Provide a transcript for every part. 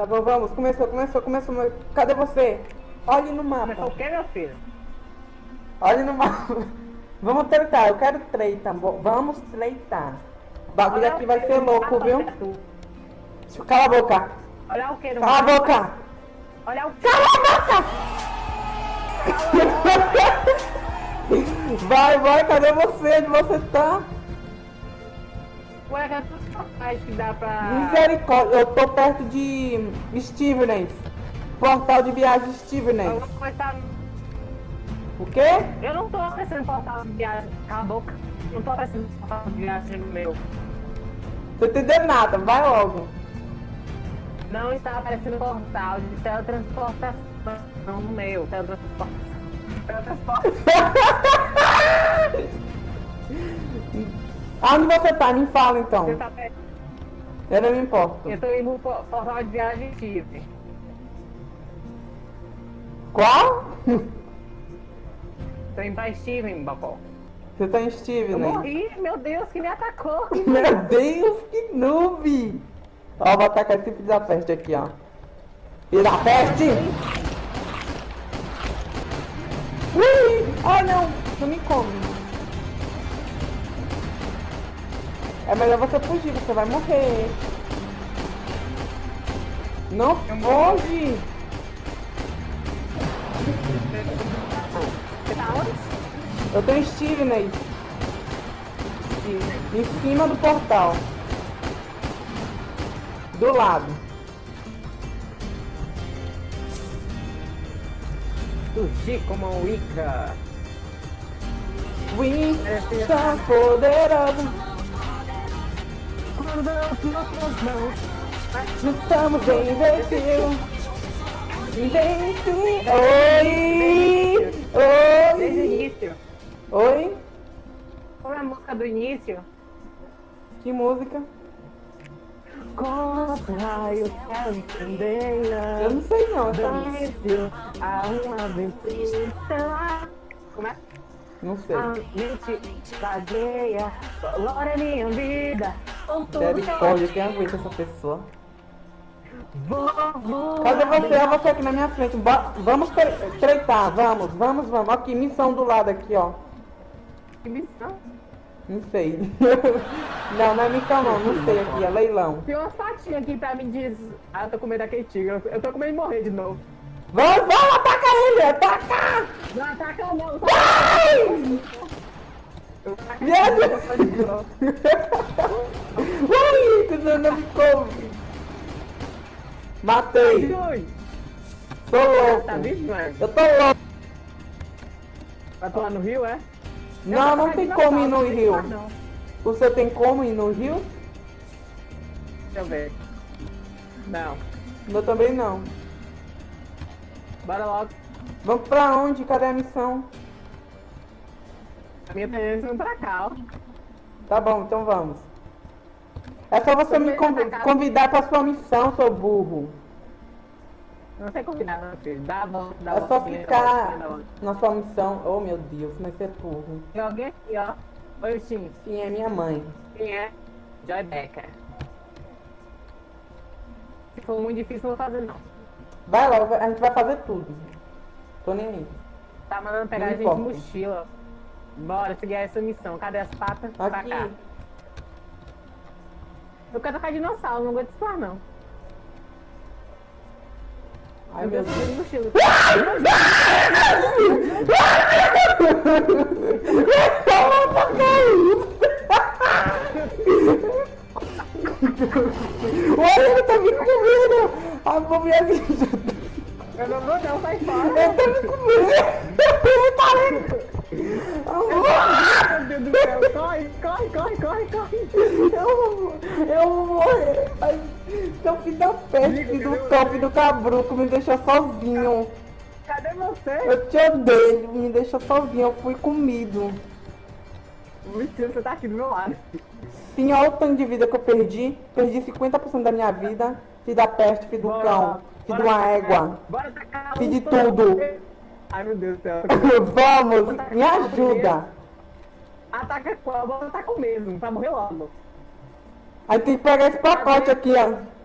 Tá bom, vamos. Começou, começou, começou. Cadê você? Olhe no mapa. Começou o quê, meu filho? Olhe no mapa. Vamos treitar, eu quero treitar. Vamos treitar. O bagulho Olha aqui o vai que ser louco, mapa, viu? Beto. Cala a boca. Olha o que Cala a mapa. boca. Olha o que. Cala a boca! Vai, vai, cadê você? Onde você tá? É tudo capaz que dá pra... Misericórdia, eu tô perto de Stevenage. Portal de viagem vou começar... O quê? Eu não tô oferecendo portal de viagem. Cala a boca. Não tô oferecendo portal de viagem no meu. Tô entendendo nada, vai logo. Não está aparecendo portal de teletransportação no meu. Teletransportação. Teletransportação. Aonde você tá? Me fala então. Você tá perto. Eu não me importo. Eu tô indo pro portal de viagem Chile. Qual? Tô indo pra Steven, Bocó. Você tá em Eu Stevenage. morri, meu Deus, que me atacou. Meu Deus, que noob! Ó, vou atacar esse filho da peste aqui, ó. Filho da peste! Ui! Ai, não! Não me come. É melhor você fugir, você vai morrer. Não foge! Eu tô em Stevenage. Em cima do portal. Do lado. Surgi como um Wicca. We são Não estamos invencível. Invencível. Oi! Desde o Oi! início. Oi? Qual é a música do início? Que música? Contra eu quero entender. Eu não sei não, tá? A uma aventura. Como é? Não sei. A mente vagueia, colore minha vida. Misericórdia, quem aguenta essa pessoa? vou, vou. Cadê você? É você aqui na minha frente. Ba- vamos tre- treitar, vamos, vamos, vamos. Aqui, missão do lado aqui, ó. Que missão? Não sei. não, não é missão não, não sei aqui, é leilão. Tem umas patinhas aqui pra mim diz. Ah, eu tô com medo daquele tigre. Eu- Eu tô com medo de morrer de novo. Vamos, vamos, ataca ele, ataca! Não ataca não. Vai! Eu novo. Ui, tu não, me come. Matei. Ui, Tô louco. Tá vivo? Eu tô louco. Vai pular no rio, é? Não, não tem como ir no rio. Seu tem como ir no rio? Deixa eu ver. Não. O meu também não. Bora logo. Vamos pra onde? Cadê a missão? Minha é pra cá, ó. Tá bom, então vamos. É só você me conv- convidar pra sua missão, seu burro. Não sei combinar, meu filho. Dá a volta, dá a É só volta. ficar na sua missão. Oh meu Deus, mas você é burro. Tem alguém aqui, ó. Oi, sim. Sim, é minha mãe. Quem é? Joy Becker. Se for muito difícil, não vou fazer, não. Vai logo, a gente vai fazer tudo. Tô nem aí. Tá mandando pegar Não a gente de importa. mochila. Bora seguir essa missão. Cadê as patas? Pra Aqui. cá. Eu quero tocar dinossauro, não aguento explorar, não. Ai eu meu Deus. subir de mochila. Olha, ele tá me comendo! A bobeira Eu não vou não, sai fora. Ele tá me comendo! Do cabruco, me deixou sozinho. Cadê você? Eu te odeio, me deixou sozinho, eu fui comido. Mentira, você tá aqui do meu lado. Sim, olha o tanto de vida que eu perdi. Perdi 50% da minha vida. Filho da peste, filho do Bora, cão, filho de uma égua. Bora tacar Fiz de tudo. Ai, meu Deus do céu. Vamos, me ajuda. Ataca qual? Vou atacar o mesmo, pra morrer logo. Aí tem que pegar esse pacote aqui, ó.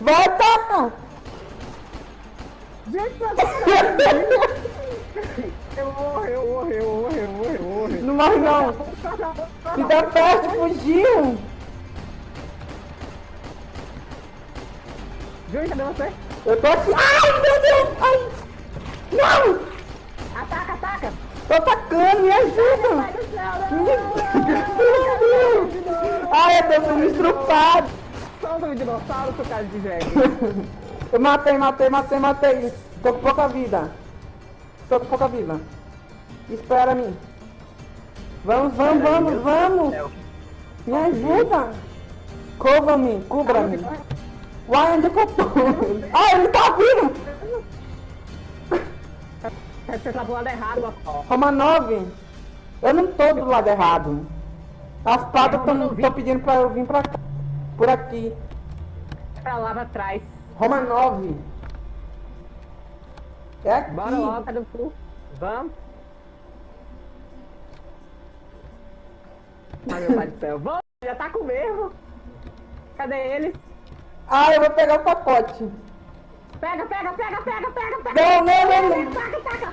Volta! Gente, eu morro, eu morro, eu morro, eu morro, eu morro. Não morre não. Me dá parte, fugiu. Gente, cadê você? Eu tô aqui. Ai, meu Deus! Ai! Não! Tô atacando, me ajuda! Meu! Deus! Ai, eu tô sendo estrupado! Solta o dinossauro, seu cara de jegue. Eu matei, matei, matei, matei! Tô com pouca vida! Tô com pouca vida! Espera mim! Vamos, vamos, vamos, vamos! Me ajuda! Cova-me, cubra-me! Uai, onde é que eu tô? Ai, ele tá vindo! Você tá do lado errado, ó. Roma 9! Eu não tô do lado errado! As patas estão pedindo pra eu vir pra cá. Por aqui. Pra lá pra trás. Roma 9. É aqui. Bora logo, cadê o cu? Vamos. Ai, meu pai do céu. Vamos, já tá com mesmo. Cadê eles? Ah, eu vou pegar o pacote. Pega, pega, pega, pega, pega, pega. Não, não, não, não. Taca, taca.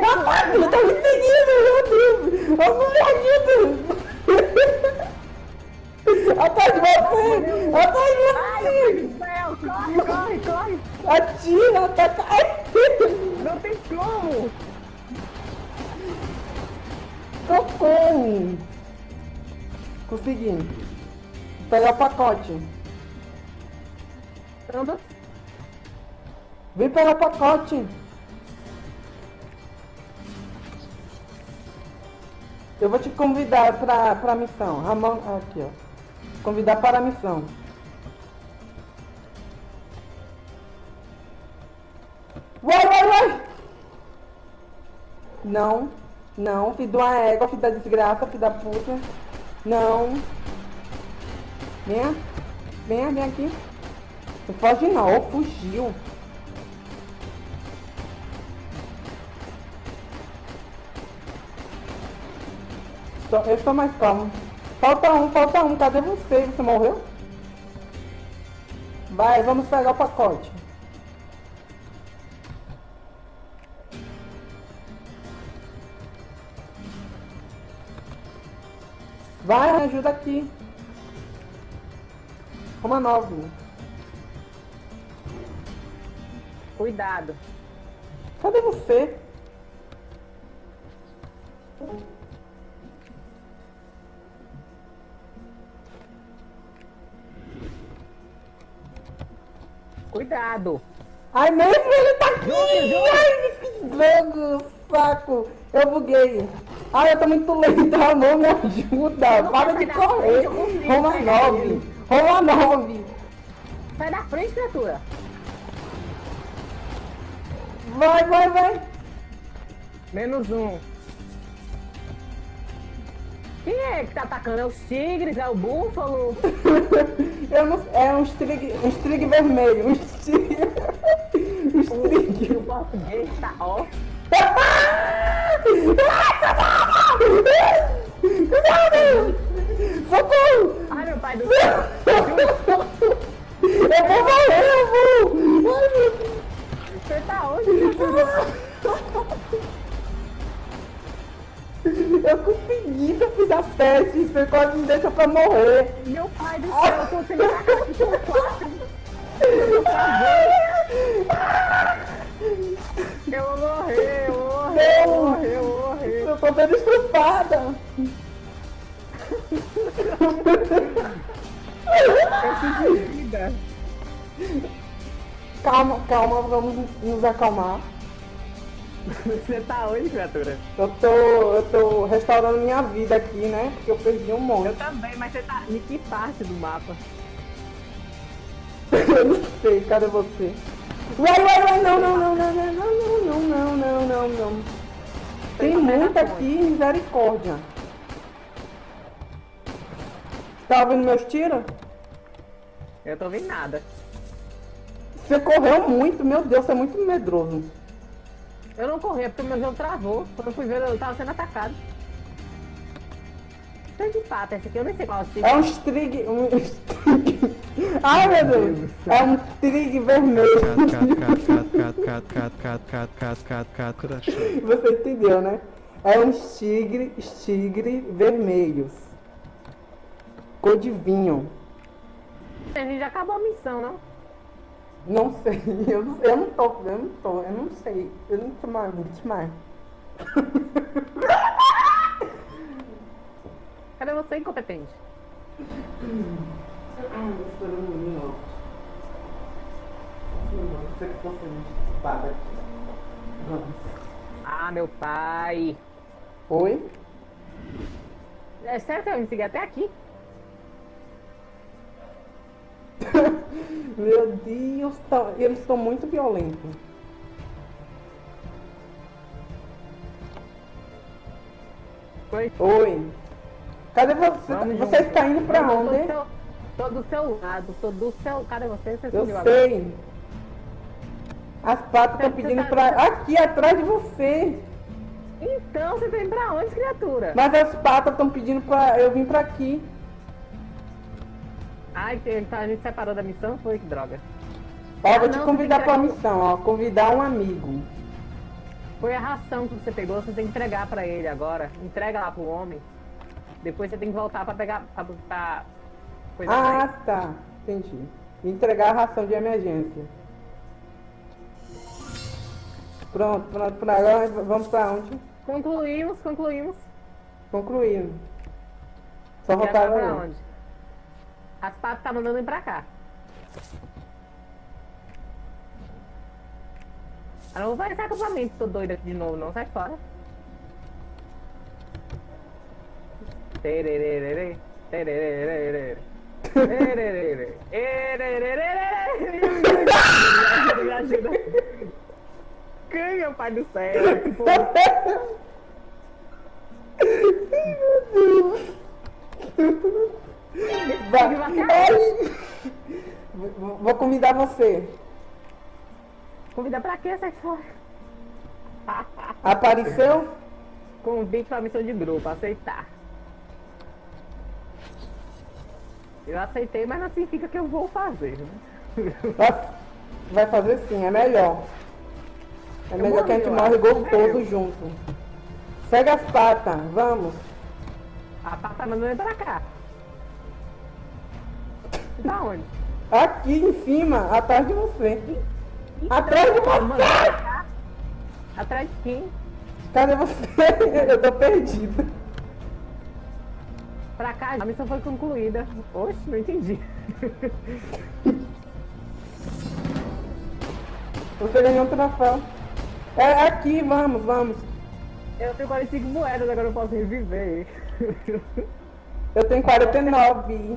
Rapaz, ele tá me seguindo, meu Deus. Me ajuda. Atrás de você. Atrás de Ai, você. meu Deus do céu. Corre, corre, corre. Atira, ataca. Ai. Não tem como. Socorro. Consegui. Vou pegar o pacote. Anda. Vem pegar o pacote. Eu vou te convidar pra, pra missão. Ramon, aqui ó. Convidar para a missão. Vai, vai, vai! Não, não, filho de uma égua, filho da desgraça, filho da puta. Não. Venha, venha, vem aqui. Não foge não, fugiu. Eu estou mais calmo. Falta um, falta um. Cadê você? Você morreu? Vai, vamos pegar o pacote. Vai, ajuda aqui. Uma Cuidado. Cadê você? Cuidado. Ai, mesmo ele tá aqui! Ai, que drogo, saco! Eu buguei. Ai, eu tô muito lento, amor, me ajuda! não Para de correr! frente, Roma pegar 9! ele. Roma 9! Sai da frente, criatura. Vai, vai, vai! Menos um. Quem é que tá atacando? É os tigres? É o búfalo? Eu não, é um strig, um strig vermelho, um strig... Um strig... O português tá ó. Socorro! Ai, meu pai do céu. Eu vou morrer, eu vou! Ai, meu Deus! onde ele tá? Eu consegui, eu fiz a teste, você quase me deixou pra morrer. Meu pai do céu, eu tô Eu cachorro 4. Eu morri, eu morri, eu morri, eu morri. Eu tô bem estrupada. Eu fiz vida. Calma, calma, vamos nos acalmar. Você tá onde, criatura? Eu tô, eu tô restaurando minha vida aqui, né? Porque eu perdi um Eu monte. também, mas você tá em que parte do mapa? Eu não sei, cadê você? Uai, uai, uai, não, não, não, não, não, não, não, não, não, não, não. Tem Tem papel muita na aqui, misericórdia. Tá ouvindo meus tiros? Eu tô vendo nada. Você correu muito, meu Deus, você é muito medroso. Eu não corri, é porque o meu jogo travou. Quando eu fui ver, eu tava sendo atacado. tanto de pato. Esse aqui eu nem sei qual é o tipo. É um strig. Um strig. Ai meu Deus! É um strig vermelho. Você entendeu, né? É um tigre, tigre vermelhos. Cor de vinho. A gente já acabou a missão, não? Não sei, eu não, eu não tô, eu não tô, eu não sei. Eu não tô mais, vou te mais. Cadê você, incompetente? Esperando um minuto. Não sei que fosse espada aqui. Vamos. Ah, meu pai. Oi? É sério que eu me seguir até aqui? Meu Deus, tá- eles estão muito violentos. Foi. Oi. Cadê você? Vamos você junto. está indo tô do onde? seu- Tô do seu lado, tô do seu. Cadê você? Você Eu sumiu agora. sei. As patas estão Você pedindo tá- pra. Aqui atrás de você. Então, você tá indo pra onde, criatura? Mas as patas estão pedindo pra eu vir pra aqui. Ai, ele tá, a gente separou da missão? Foi que droga. Ó, Ah, vou te não, convidar pra que- missão, ó. Convidar um amigo. Foi a ração que você pegou, você tem que entregar pra ele agora. Entrega lá pro homem. Depois você tem que voltar pra pegar. pra. pra coisa Ah, tá. Entendi. Entregar a ração de emergência. Pronto, pronto. Agora vamos pra onde? Concluímos, concluímos. Concluindo. Só voltar pra onde? As patas tá mandando ir pra cá. Eu não fazer esse acampamento, tô doido aqui de novo, não. Sai fora. Ajuda. Ai, meu pai do céu. que porra. Vai. Vou vou convidar você. Convida pra quê? Sai fora. Apareceu? Convite pra missão de grupo, aceitar. Eu aceitei, mas não significa que eu vou fazer. né? Vai- fazer sim, é melhor. É Eu melhor que a gente morri, morre gostoso É. junto. Segue as patas, vamos. A mandando ele pra cá. Da onde? Aqui em cima, atrás de você. Atrás de Tá você! cá? Atrás de quem? Cadê você? Eu tô perdida. Pra cá, a missão foi concluída. Oxe, não entendi. Você ganhou um troféu. É aqui, vamos, vamos. Eu tenho 45 moedas, agora eu posso reviver. Eu tenho 49.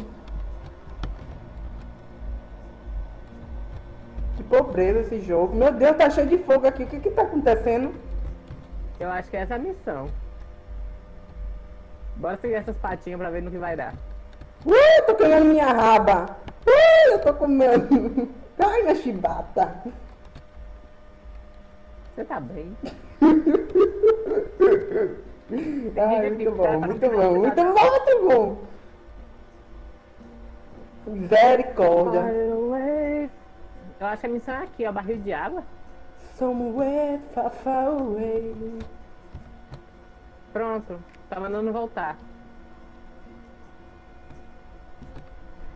Pobreza esse jogo. Meu Deus, tá cheio de fogo aqui. O que que tá acontecendo? Eu acho que essa é a missão. Bora seguir essas patinhas pra ver no que vai dar. Uh, tô queimando minha raba. Uh, eu tô comendo. Ai, minha chibata. Você tá bem? Ai, muito bom, muito bom, muito bom, muito bom. Misericórdia. Eu acho que a missão é aqui, ó, barril de água. Somewhere far, far away. Pronto, tá mandando voltar.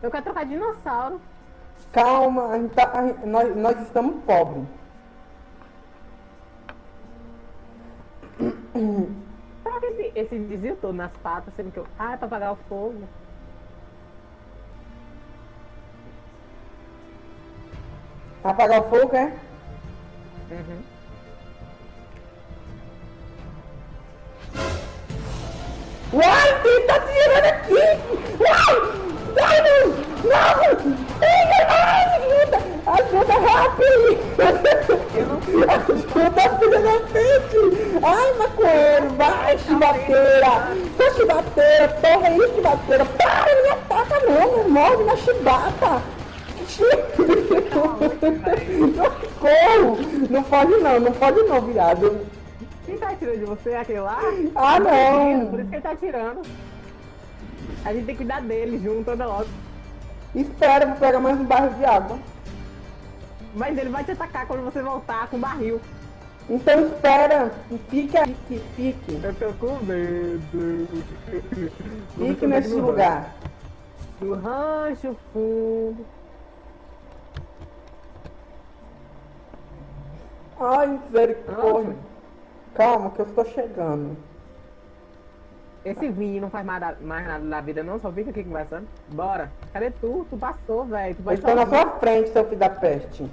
Eu quero trocar dinossauro. Calma, tá- nós, nós estamos pobres. Que esse, esse desvio todo nas patas, sendo que eu. Ah, é pra apagar o fogo. Apagar o fogo, é? Uhum. Uai, quem tá tirando aqui? Uai! Ai, não! Não! Ai, ai, ajuda! Ajuda rápido! Ajuda, filha da frente! Ai, maconheiro! Vai, chibateira! Sua chibateira! Porra aí, chibateira! Para, não me ataca não! Não morde na chibata! Socorro! Não pode não, não pode não, viado! Quem tá atirando de você é aquele lá? Ah, não! Por isso que ele tá atirando. A gente tem que cuidar dele junto, anda logo. Espera, vou pegar mais um barril de água. Mas ele vai te atacar quando você voltar com o barril. Então espera, fique aí, fique, fique. Eu tô com medo. Fique nesse lugar. Do rancho fundo. Ai, misericórdia. Calma, que eu estou chegando. Esse Vini não faz mais, da- mais nada da vida não, só fica aqui conversando. Bora. Cadê tu? Tu passou, velho. Eu estou na sua frente, seu filho da peste.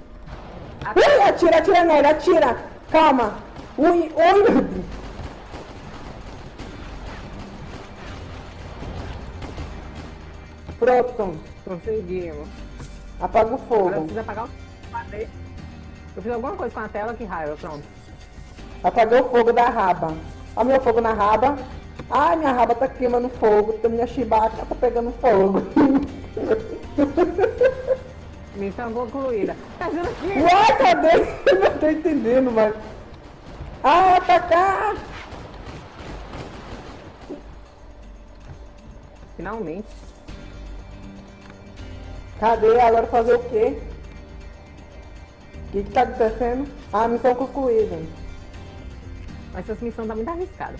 Ah. Ui, atira, atira nele, atira. Calma. Ui, ui. Pronto, Conseguimos. apaga o Agora fogo. precisa apagar o... Eu fiz alguma coisa com a tela, que raiva. Pronto. Apaguei o fogo da raba. Olha meu fogo na raba. Ai, minha raba tá queimando fogo. Minha chibata tá pegando fogo. Missão concluída. Tá vendo aqui? Uai, cadê? Não tô entendendo, mas... Ah, atacar! Finalmente. Cadê? Agora fazer o quê? O que que tá acontecendo? Ah, missão concluída. Mas essa missão tá muito arriscada.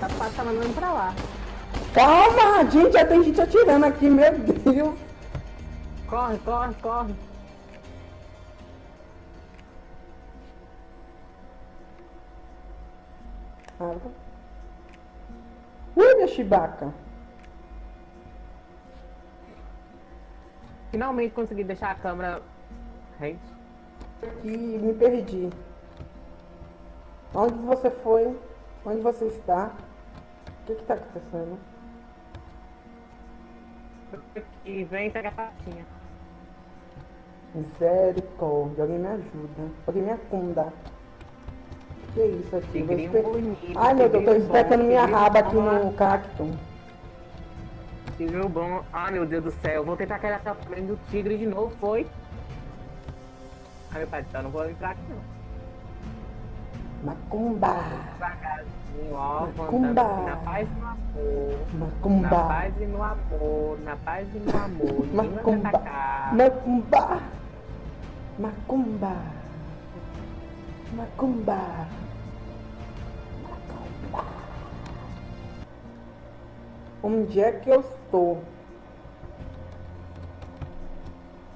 Tá quase tá mandando pra lá. Calma, gente, já tem gente atirando aqui, meu Deus. Corre, corre, corre. Água. Ui, minha chibaca. Finalmente consegui deixar a câmera rente. Aqui, me perdi. Onde você foi? Onde você está? O que que tá acontecendo? E vem pegar a patinha. Misericórdia, alguém me ajuda. Alguém me acunda. Que isso aqui? Tigrinho bonito. Ai meu Deus, tô tigrinho espetando minha tigrinho raba aqui no cacto. Tigre bom. Ah, meu Deus do céu. Vou tentar aquele atrapalhamento do tigre de novo, foi? Ai, meu pai do céu, não vou entrar aqui não. Macumba. Devagarzinho, ó. Macumba. Assim, na paz e no amor. Na Macumba. paz e no amor. Na paz e no amor. Macumba. Macumba. Macumba. Macumba. Macumba. Onde é que eu estou?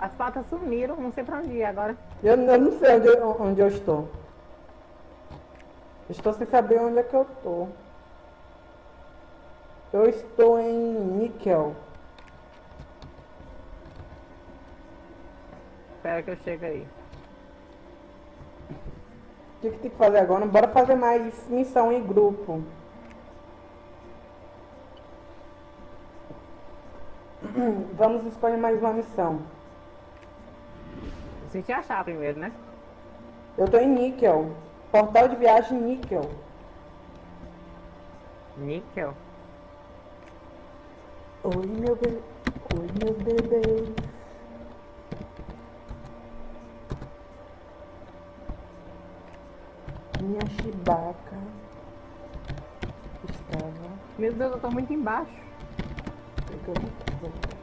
As patas sumiram, não sei pra onde ir agora. Eu, eu não sei onde, eu- onde eu estou. Estou sem saber onde é que eu estou. Eu estou em níquel. Espera que eu chego aí. O que, que tem que fazer agora? Bora fazer mais missão em grupo. Vamos escolher mais uma missão. Preciso te achar primeiro, né? Eu tô em níquel. Portal de viagem níquel. Níquel. Oi, meu bebê. Oi, meu bebê. Minha chibaca estava Meu Deus, eu tô muito embaixo. pegando fogo.